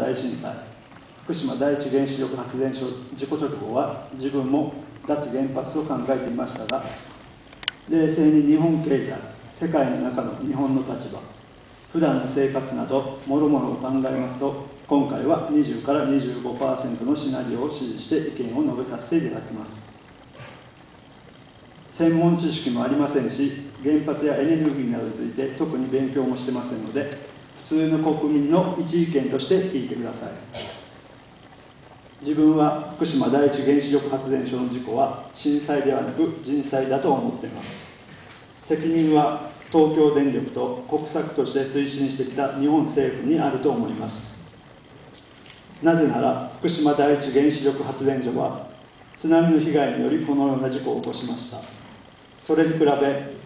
大震災福島第一原子力発電所事故直後は自分も脱原発と考えていましたが冷静に日本経済世界の中の日本の立場普段の生活などもろもろを考えますと今回は20から25%のシナリオを支持して意見を述べさせていただきます。専門知識もありませんし原発やエネルギーなどについて特に勉強もしてませんので普通の国民の一意見として聞いてください。自分は福島第一原子力発電所の事故は震災ではなく人災だと思っています。責任は東京電力と国策として推進してきた日本政府にあると思います。なぜなら福島第一原子力発電所は津波の被害によりこのような事故を起こしました。それに比べ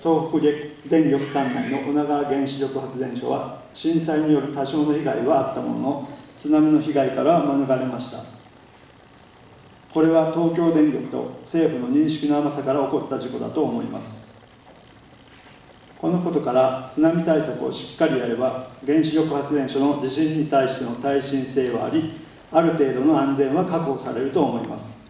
東北電力管内の女川原子力発電所は震災による多少の被害はあったものの津波の被害からは免れました。これは東京電力と政府の認識の甘さから起こった事故だと思います。このことから津波対策をしっかりやれば原子力発電所の地震に対しての耐震性はありある程度の安全は確保されると思います。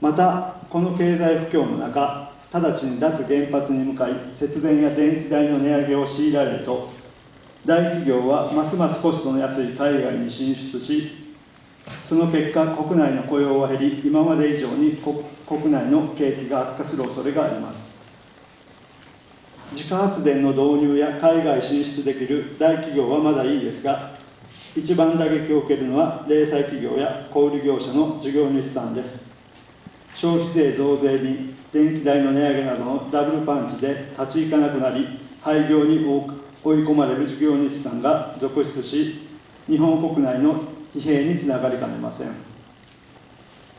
またこの経済不況の中直ちに脱原発に向かい節電や電気代の値上げを強いられると大企業はますますコストの安い海外に進出しその結果国内の雇用は減り今まで以上に国内の景気が悪化する恐れがあります自家発電の導入や海外進出できる大企業はまだいいですが、一番打撃を受けるのは零細企業や小売業者の事業主さんです。消費税増税に電気代の値上げなどのダブルパンチで立ち行かなくなり、廃業に追い込まれる事業主さんが続出し、日本国内の疲弊につながりかねません。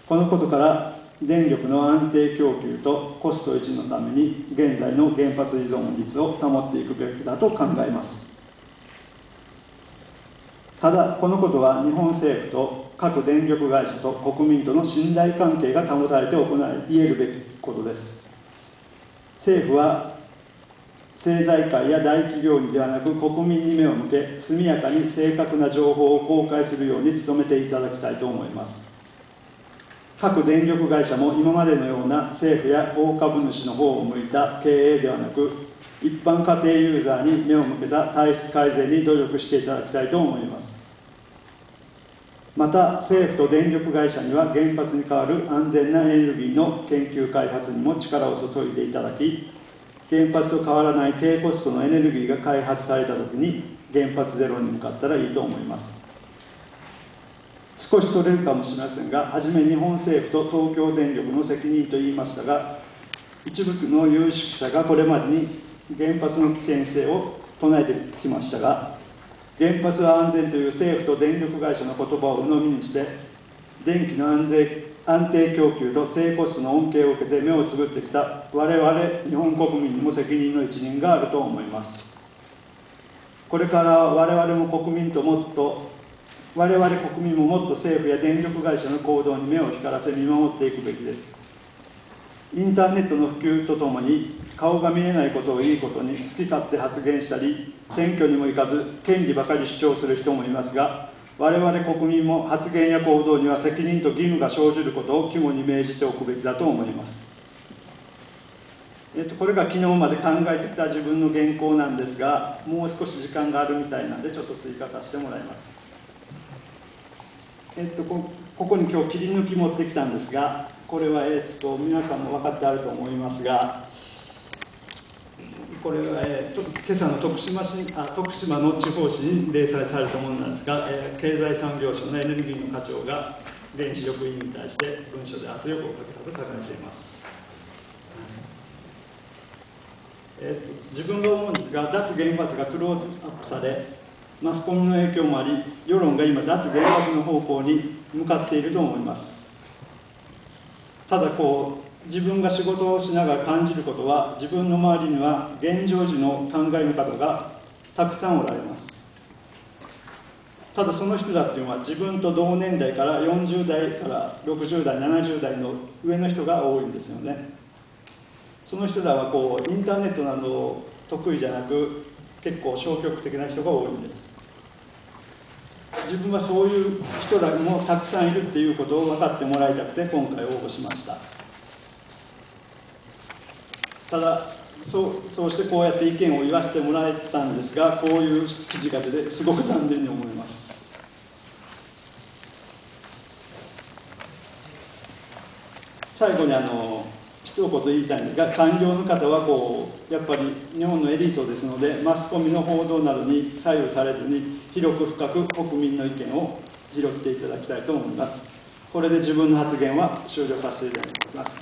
このことから電力の安定供給とコスト維持のために現在の原発依存率を保っていくべきだと考えますただこのことは日本政府と各電力会社と国民との信頼関係が保たれて行い言えるべきことです。政府は政財界や大企業にではなく国民に目を向け速やかに正確な情報を公開するように努めていただきたいと思います。各電力会社も今までのような政府や大株主の方を向いた経営ではなく一般家庭ユーザーに目を向けた体質改善に努力していただきたいと思います。また政府と電力会社には原発に代わる安全なエネルギーの研究開発にも力を注いでいただき原発と変わらない低コストのエネルギーが開発された時に原発ゼロに向かったらいいと思います。少しそれるかもしれませんが、はじめ日本政府と東京電力の責任と言いましたが、一部の有識者がこれまでに原発の危険性を唱えてきましたが、原発は安全という政府と電力会社の言葉を鵜呑みにして、電気の安全安定供給と低コストの恩恵を受けて目をつぶってきた我々日本国民にも責任の一任があると思います。これから我々も国民ともっと我々国民ももっと政府や電力会社の行動に目を光らせ見守っていくべきですインターネットの普及とともに顔が見えないことをいいことに好き勝手発言したり選挙にも行かず権利ばかり主張する人もいますが我々国民も発言や行動には責任と義務が生じることを肝に銘じておくべきだと思います。えっと、これが昨日まで考えてきた自分の原稿なんですがもう少し時間があるみたいなんでちょっと追加させてもらいます。えっと、ここに今日切り抜き持ってきたんですがこれは、えっと、皆さんも分かってあると思いますがこれは、えー、今朝の徳島市あ徳島の地方紙に掲載されたものなんですが、えー、経済産業省のエネルギーの課長が原子力委員に対して文書で圧力をかけたと書かれています。えー、と自分が思うんですが脱原発がクローズアップされマスコミの影響もあり世論が今脱原発の方向に向かっていると思いますただこう自分が仕事をしながら感じることは自分の周りには現状時の考え方がたくさんおられます。ただその人らっていうのは自分と同年代から40代から60代70代の上の人が多いんですよね。その人らはこうインターネットなど得意じゃなく結構消極的な人が多いんです。自分はそういう人らもたくさんいるっていうことを分かってもらいたくて今回応募しました。ただそうそうしてこうやって意見を言わせてもらえたんですがこういう記事が出てすごく残念に思います。最後にあの一言言いたいんですが官僚の方はこうやっぱり日本のエリートですのでマスコミの報道などに左右されずに広く深く国民の意見を拾っていただきたいと思います。これで自分の発言は終了させていただきます。